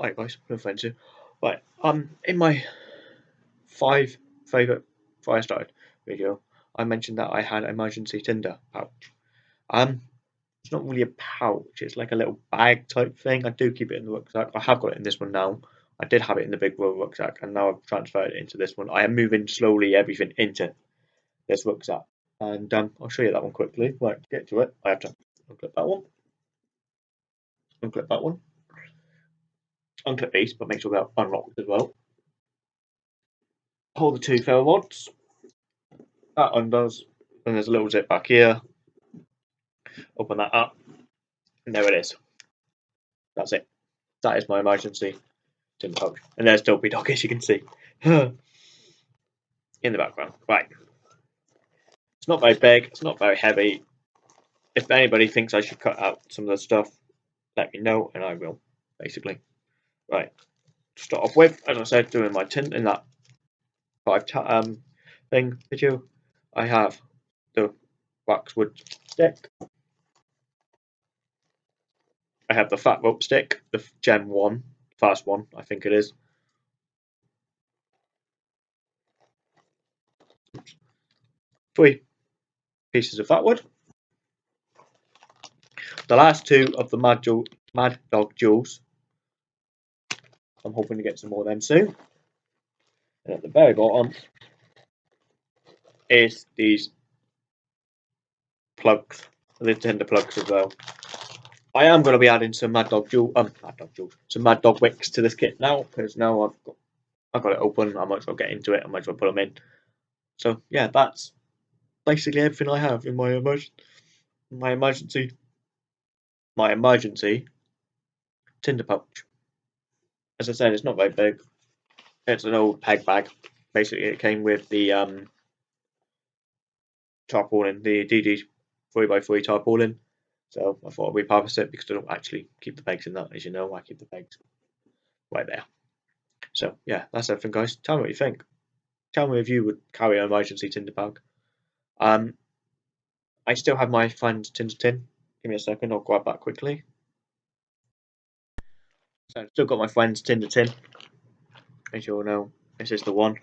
Right guys, no offence you. Right, um in my five favourite fire started video, I mentioned that I had emergency tinder pouch. Um it's not really a pouch, it's like a little bag type thing. I do keep it in the rucksack. I have got it in this one now. I did have it in the big roll rucksack and now I've transferred it into this one. I am moving slowly everything into this rucksack. And um, I'll show you that one quickly. Right, get to it. I have to unclip that one. Unclip that one. Unclip these, but make sure they're unlocked as well. Hold the two ferro rods. That undoes. And there's a little zip back here. Open that up. And there it is. That's it. That is my emergency. And there's Dopey Dog, as you can see. In the background. Right. It's not very big. It's not very heavy. If anybody thinks I should cut out some of the stuff, let me know and I will, basically. Right. To start off with, as I said, doing my tint in that five um thing video, I have the waxwood stick. I have the fat rope stick, the Gen 1, fast one, I think it is. Three pieces of fat wood. The last two of the Mad, Mad Dog jewels. I'm hoping to get some more of them soon. And at the very bottom is these plugs, the tinder plugs as well. I am going to be adding some Mad Dog Jewel, um, Mad Dog Jewels, some Mad Dog wicks to this kit now because now I've got, I've got it open. I might as well get into it. I might as well put them in. So yeah, that's basically everything I have in my emergency, my emergency, my emergency tinder pouch. As I said, it's not very big. It's an old peg bag. Basically, it came with the um, tarpaulin, the DD 3x3 tarpaulin so I thought I'd repurpose it because I don't actually keep the pegs in that, as you know, I keep the pegs right there. So yeah, that's everything guys. Tell me what you think. Tell me if you would carry an emergency tinder bag. Um, I still have my friend's tinder tin. Give me a second, I'll grab that quickly. So I've still got my friend's tinder tin. As you all know, this is the one.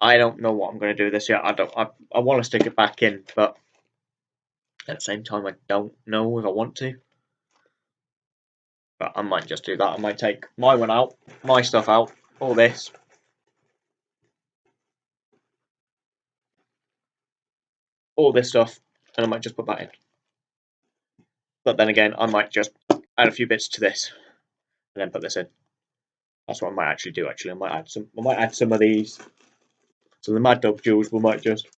I don't know what I'm going to do with this yet. I don't. I, I want to stick it back in, but at the same time, I don't know if I want to. But I might just do that. I might take my one out, my stuff out, all this. All this stuff, and I might just put that in. But then again, I might just add a few bits to this, and then put this in. That's what I might actually do. Actually, I might add some. I might add some of these. So the Mad Dog jewels, we might just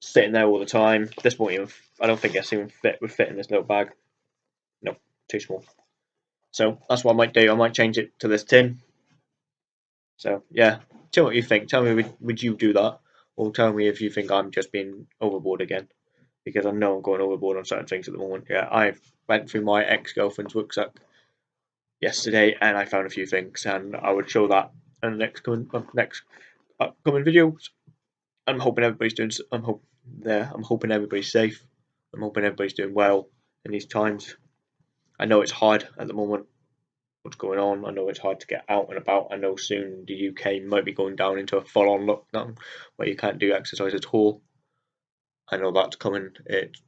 sitting there all the time. This won't even. I don't think it's even fit would fit in this little bag. Nope, too small. So that's what I might do. I might change it to this tin. So yeah, tell me what you think. Tell me would would you do that, or tell me if you think I'm just being overboard again, because I know I'm going overboard on certain things at the moment. Yeah, I went through my ex girlfriend's rucksack yesterday, and I found a few things, and I would show that in the next coming uh, next upcoming videos. I'm hoping everybody's doing. I'm hoping there. I'm hoping everybody's safe. I'm hoping everybody's doing well in these times. I know it's hard at the moment. What's going on? I know it's hard to get out and about. I know soon the UK might be going down into a full-on lockdown where you can't do exercise at all. I know that's coming. It's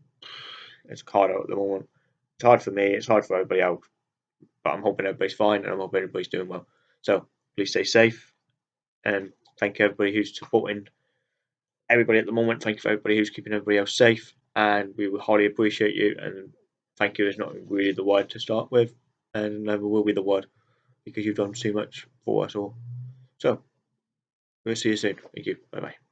it's hard out at the moment. It's hard for me. It's hard for everybody else. But I'm hoping everybody's fine and I'm hoping everybody's doing well. So please stay safe and thank you everybody who's supporting everybody at the moment. Thank you for everybody who's keeping everybody else safe, and we will highly appreciate you. And thank you is not really the word to start with, and never will be the word because you've done too much for us all. So, we'll see you soon. Thank you. Bye bye.